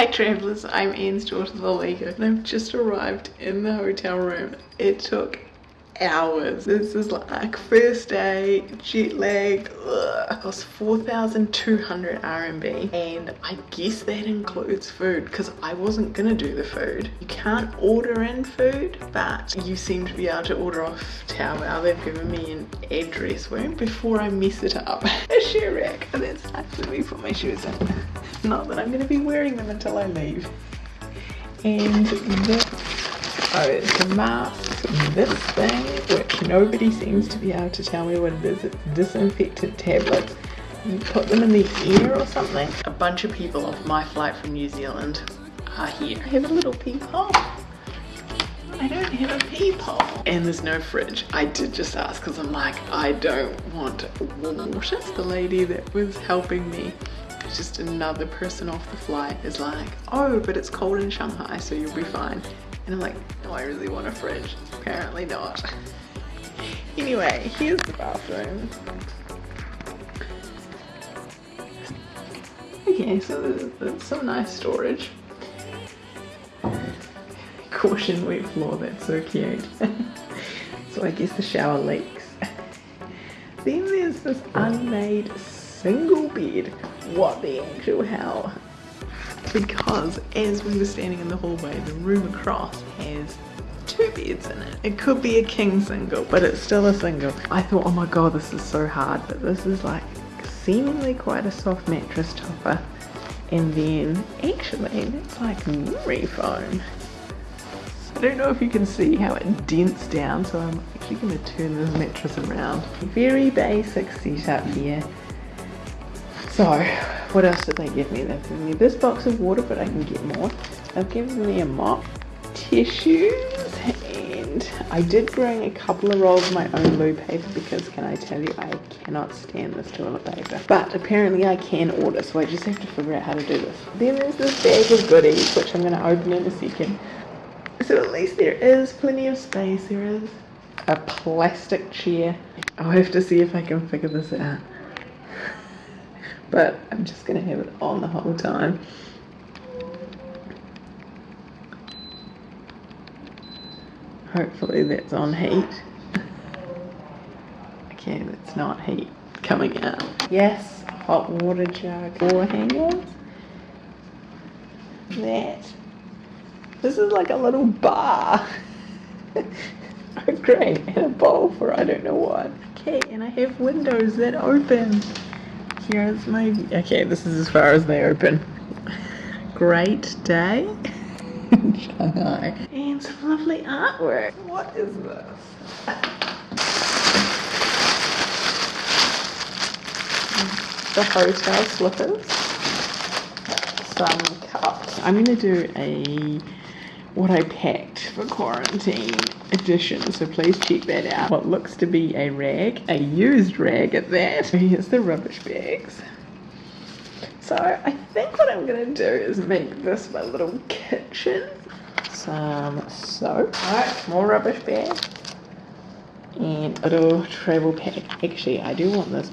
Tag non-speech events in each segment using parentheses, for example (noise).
Hi travellers, I'm Anne's daughter Lalika and I've just arrived in the hotel room. It took hours. This is like first day, jet lag, ugh. cost 4,200 RMB and I guess that includes food because I wasn't gonna do the food. You can't order in food but you seem to be able to order off Taobao. They've given me an address where before I mess it up. (laughs) A shoe rack. And that's. Let me put my shoes in. Not that I'm gonna be wearing them until I leave. And this, oh it's a mask this thing, which nobody seems to be able to tell me what it is. It's disinfectant tablets. You put them in the ear or something. A bunch of people off my flight from New Zealand are here. I have a little peephole. I don't have a peephole. And there's no fridge. I did just ask because I'm like, I don't want water. The lady that was helping me just another person off the flight is like, oh, but it's cold in Shanghai, so you'll be fine. And I'm like, no, I really want a fridge. Apparently not. (laughs) anyway, here's the bathroom. Okay, so there's, some nice storage. (laughs) Caution wet floor, that's so cute. (laughs) so I guess the shower leaks. then there's this unmade single bed. What the actual hell? because as we were standing in the hallway, the room across has two beds in it. It could be a king single, but it's still a single. I thought, oh my god, this is so hard, but this is like seemingly quite a soft mattress topper. And then actually, it's like memory foam. I don't know if you can see how it dents down, so I'm actually going to turn this mattress around. Very basic setup here. So, what else did they give me? They've given me this box of water, but I can get more. They've given me a mop, tissues, and I did bring a couple of rolls of my own loo paper because can I tell you, I cannot stand this toilet paper. But apparently I can order, so I just have to figure out how to do this. Then there's this bag of goodies, which I'm going to open in a second. So at least there is plenty of space. There is a plastic chair. I'll have to see if I can figure this out but I'm just going to have it on the whole time. Hopefully that's on heat. okay, that's not heat coming out. Yes, hot water jug. Four hangers. That. This is like a little bar. (laughs) oh great, and a bowl for I don't know what. Okay, and I have windows that open here's my okay this is as far as they open. Great day. In Shanghai (laughs) and some lovely artwork. What is this? The hotel slippers. Some cups. I'm gonna do a what I packed for quarantine edition. So please check that out. What looks to be a rag a used rag at that. Here's the rubbish bags. So I think what I'm gonna do is make this my little kitchen. Some soap alright more rubbish bag. And a little travel pack. Actually I do want this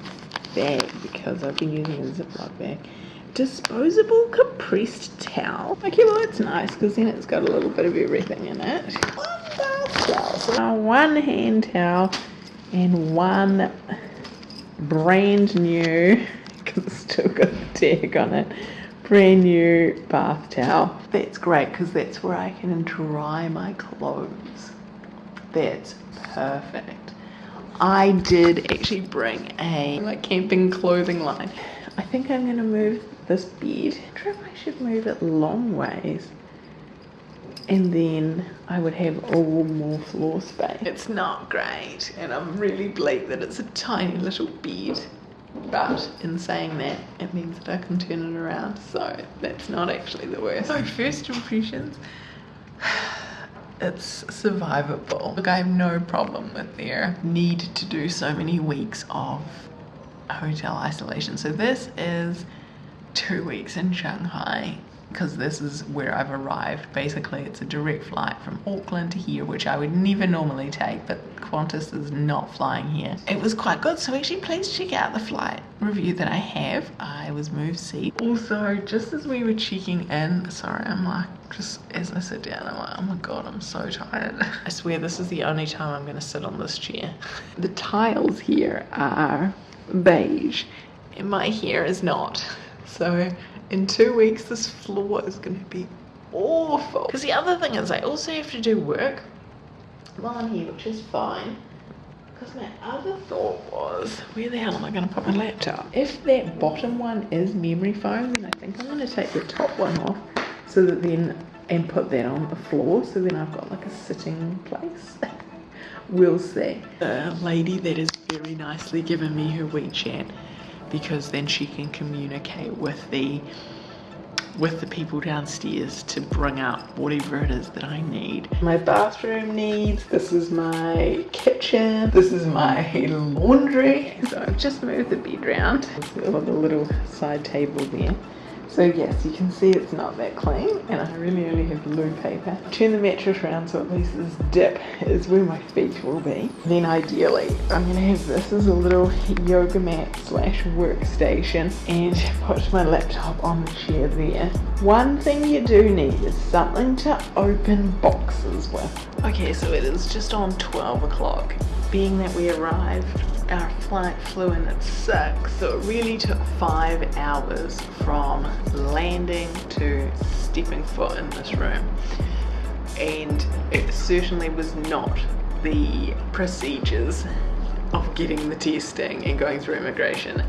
bag because I've been using a ziploc bag disposable compressed towel. Okay, well it's nice because then it's got a little bit of everything in it. Towel. One hand towel and one brand new, (laughs) still got the tag on it, brand new bath towel. That's great because that's where I can dry my clothes. That's perfect. I did actually bring a like camping clothing line. I think I'm gonna move this bed. I wonder if I should move it long ways and then I would have all more floor space. It's not great and I'm really bleak that it's a tiny little bed but in saying that it means that I can turn it around so that's not actually the worst. (laughs) So first impressions (sighs) it's survivable. Look I have no problem with their need to do so many weeks of hotel isolation. So this is two weeks in Shanghai because this is where I've arrived. Basically, it's a direct flight from Auckland to here, which I would never normally take, but Qantas is not flying here. It was quite good, so actually please check out the flight review that I have. I was moved seat. Also, just as we were checking in, sorry, I'm like, just as I sit down, I'm like, oh my god, I'm so tired. I swear this is the only time I'm gonna sit on this chair. (laughs) The tiles here are beige, and my hair is not. So in two weeks, this floor is going to be awful. Because the other thing is, I also have to do work while I'm here, which is fine. Because my other thought was, where the hell am I going to put my laptop? If that bottom one is memory foam, then I think I'm going to take the top one off so that then, and put that on the floor, so then I've got like a sitting place. (laughs) we'll see. The lady that has very nicely given me her WeChat because then she can communicate with the with the people downstairs to bring up whatever it is that I need. My bathroom needs, this is my kitchen, this is my laundry. So I've just moved the bed around. the little side table there. So yes, you can see it's not that clean and I really only have blue paper. Turn the mattress around so at least this dip is where my feet will be. Then ideally, I'm gonna have this as a little yoga mat slash workstation and put my laptop on the chair there. One thing you do need is something to open boxes with. Okay, so it is just on 12 o'clock. Being that we arrived our flight flew in at 6 so it really took 5 hours from landing to stepping foot in this room and it certainly was not the procedures of getting the testing and going through immigration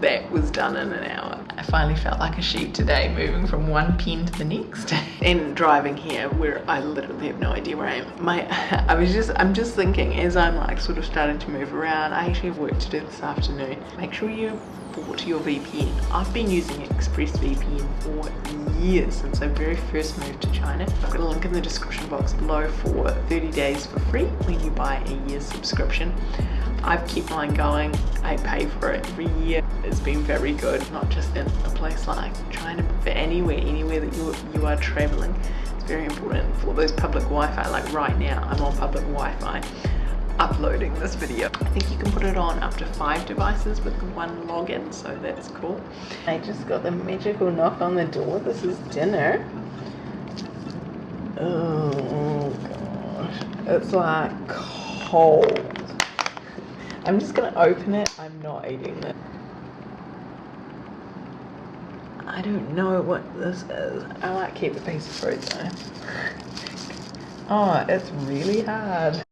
that was done in an hour. I finally felt like a sheep today moving from one pen to the next (laughs) and driving here where I literally have no idea where I am. My, (laughs) I was just, I'm just thinking as I'm like sort of starting to move around, I actually have work to do this afternoon. Make sure you bought your VPN. I've been using ExpressVPN for years since I very first moved to China. I've got a link in the description box below for 30 days for free when you buy a year's subscription. I've kept mine going. I pay for it every year. It's been very good, not just in a place like China, but anywhere, anywhere that you, you are traveling. It's very important for those public Wi-Fi. Like right now, I'm on public Wi-Fi uploading this video. I think you can put it on up to five devices with one login, so that's cool. I just got the magical knock on the door. This is dinner. Oh gosh, it's like cold. I'm just gonna open it. I'm not eating it. I don't know what this is. I might keep a piece of fruit though. (laughs) Oh, it's really hard.